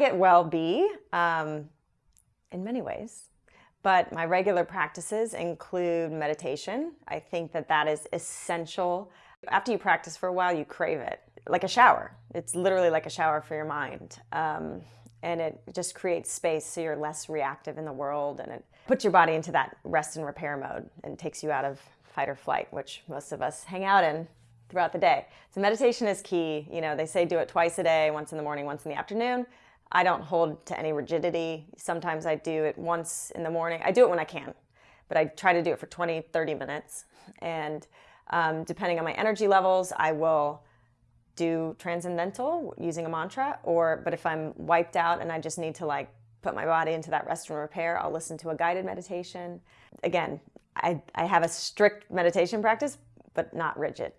get well be um, in many ways. But my regular practices include meditation. I think that that is essential. After you practice for a while, you crave it, like a shower. It's literally like a shower for your mind. Um, and it just creates space so you're less reactive in the world and it puts your body into that rest and repair mode and takes you out of fight or flight, which most of us hang out in throughout the day. So meditation is key. You know, they say do it twice a day, once in the morning, once in the afternoon. I don't hold to any rigidity. Sometimes I do it once in the morning. I do it when I can, but I try to do it for 20, 30 minutes. And um, depending on my energy levels, I will do transcendental using a mantra or but if I'm wiped out and I just need to like put my body into that rest and repair, I'll listen to a guided meditation. Again, I, I have a strict meditation practice, but not rigid.